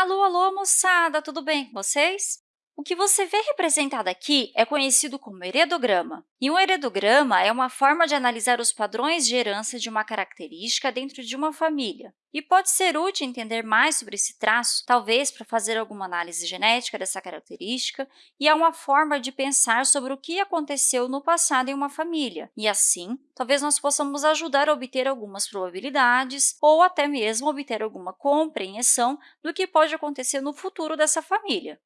Alô, alô, moçada! Tudo bem com vocês? O que você vê representado aqui é conhecido como heredograma. E um heredograma é uma forma de analisar os padrões de herança de uma característica dentro de uma família. E pode ser útil entender mais sobre esse traço, talvez para fazer alguma análise genética dessa característica, e é uma forma de pensar sobre o que aconteceu no passado em uma família. E assim, talvez nós possamos ajudar a obter algumas probabilidades ou até mesmo obter alguma compreensão do que pode acontecer no futuro dessa família.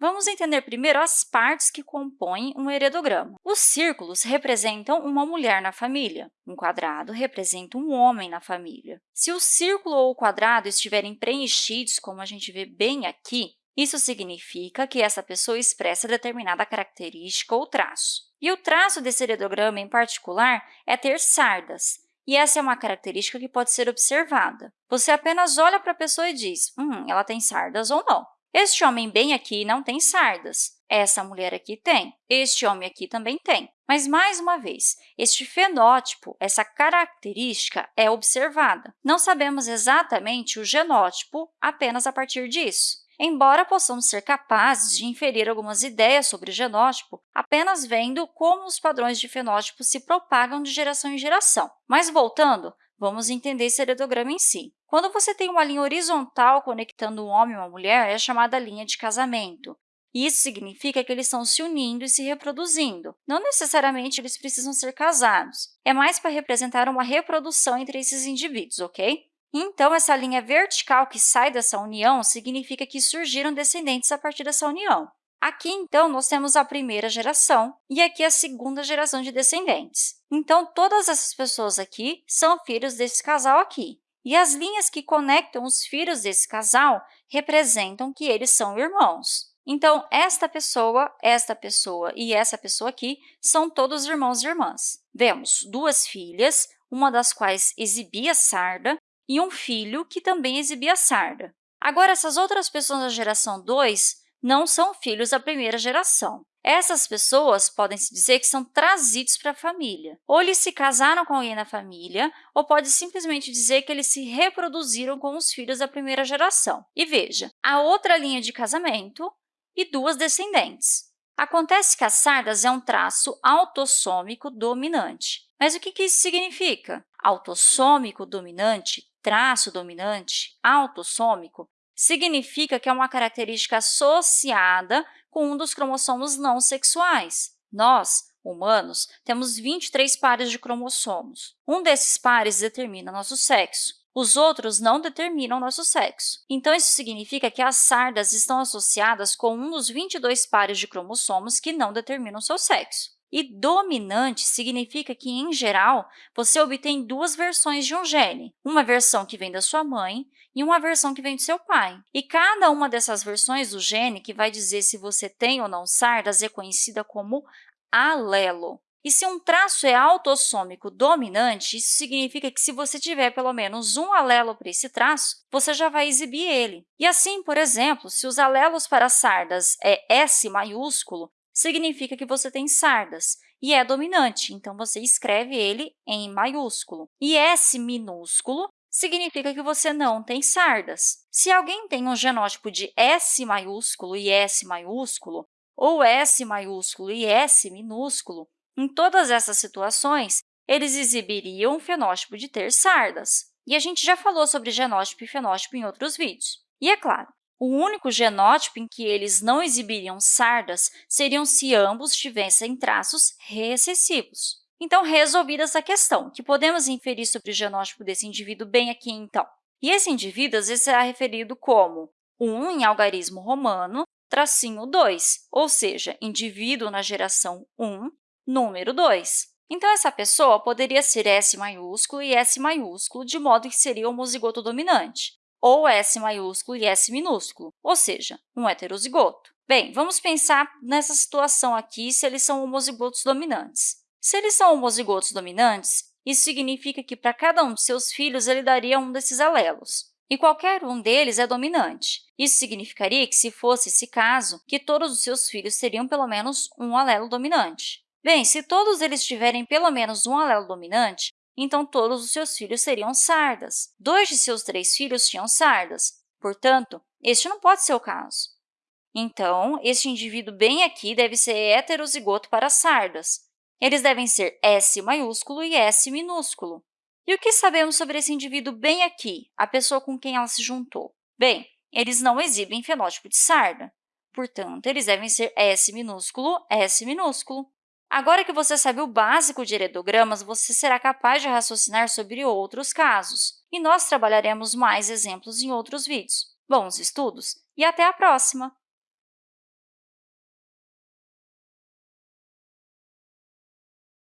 Vamos entender primeiro as partes que compõem um heredograma. Os círculos representam uma mulher na família. Um quadrado representa um homem na família. Se o círculo ou o quadrado estiverem preenchidos, como a gente vê bem aqui, isso significa que essa pessoa expressa determinada característica ou traço. E o traço desse heredograma, em particular, é ter sardas, e essa é uma característica que pode ser observada. Você apenas olha para a pessoa e diz, hum, ela tem sardas ou não. Este homem bem aqui não tem sardas. Essa mulher aqui tem. Este homem aqui também tem. Mas, mais uma vez, este fenótipo, essa característica, é observada. Não sabemos exatamente o genótipo apenas a partir disso. Embora possamos ser capazes de inferir algumas ideias sobre o genótipo apenas vendo como os padrões de fenótipo se propagam de geração em geração. Mas, voltando, Vamos entender esse heredograma em si. Quando você tem uma linha horizontal conectando um homem e uma mulher, é chamada linha de casamento. Isso significa que eles estão se unindo e se reproduzindo. Não necessariamente eles precisam ser casados. É mais para representar uma reprodução entre esses indivíduos, ok? Então, essa linha vertical que sai dessa união significa que surgiram descendentes a partir dessa união. Aqui, então, nós temos a primeira geração e aqui a segunda geração de descendentes. Então, todas essas pessoas aqui são filhos desse casal aqui. E as linhas que conectam os filhos desse casal representam que eles são irmãos. Então, esta pessoa, esta pessoa e essa pessoa aqui são todos irmãos e irmãs. Vemos duas filhas, uma das quais exibia sarda, e um filho que também exibia sarda. Agora, essas outras pessoas da geração 2 não são filhos da primeira geração. Essas pessoas podem se dizer que são trazidos para a família. Ou eles se casaram com alguém na família, ou pode simplesmente dizer que eles se reproduziram com os filhos da primeira geração. E veja, a outra linha de casamento e duas descendentes. Acontece que as sardas é um traço autossômico dominante. Mas o que isso significa? Autossômico dominante, traço dominante, autossômico, significa que é uma característica associada com um dos cromossomos não sexuais. Nós, humanos, temos 23 pares de cromossomos. Um desses pares determina nosso sexo. Os outros não determinam nosso sexo. Então, isso significa que as sardas estão associadas com um dos 22 pares de cromossomos que não determinam seu sexo. E dominante significa que, em geral, você obtém duas versões de um gene, uma versão que vem da sua mãe e uma versão que vem do seu pai. E cada uma dessas versões do gene, que vai dizer se você tem ou não sardas, é conhecida como alelo. E se um traço é autossômico dominante, isso significa que se você tiver pelo menos um alelo para esse traço, você já vai exibir ele. E assim, por exemplo, se os alelos para sardas é S maiúsculo, significa que você tem sardas e é dominante, então você escreve ele em maiúsculo. E S minúsculo significa que você não tem sardas. Se alguém tem um genótipo de S maiúsculo e S maiúsculo, ou S maiúsculo e S minúsculo, em todas essas situações, eles exibiriam um fenótipo de ter sardas. E a gente já falou sobre genótipo e fenótipo em outros vídeos. E, é claro, o único genótipo em que eles não exibiriam sardas seriam se ambos tivessem traços recessivos. Então, resolvida essa questão, que podemos inferir sobre o genótipo desse indivíduo bem aqui, então. E esse indivíduo, às vezes, será referido como 1 em algarismo romano, tracinho 2, ou seja, indivíduo na geração 1, número 2. Então, essa pessoa poderia ser S maiúsculo e S maiúsculo, de modo que seria homozigoto dominante ou S maiúsculo e S minúsculo, ou seja, um heterozigoto. Bem, vamos pensar nessa situação aqui se eles são homozigotos dominantes. Se eles são homozigotos dominantes, isso significa que para cada um de seus filhos ele daria um desses alelos, e qualquer um deles é dominante. Isso significaria que, se fosse esse caso, que todos os seus filhos teriam pelo menos um alelo dominante. Bem, se todos eles tiverem pelo menos um alelo dominante, então todos os seus filhos seriam sardas. Dois de seus três filhos tinham sardas. Portanto, este não pode ser o caso. Então, este indivíduo bem aqui deve ser heterozigoto para sardas. Eles devem ser S maiúsculo e S minúsculo. E o que sabemos sobre esse indivíduo bem aqui, a pessoa com quem ela se juntou? Bem, eles não exibem fenótipo de sarda. Portanto, eles devem ser S minúsculo, S minúsculo. Agora que você sabe o básico de heredogramas, você será capaz de raciocinar sobre outros casos. E nós trabalharemos mais exemplos em outros vídeos. Bons estudos e até a próxima!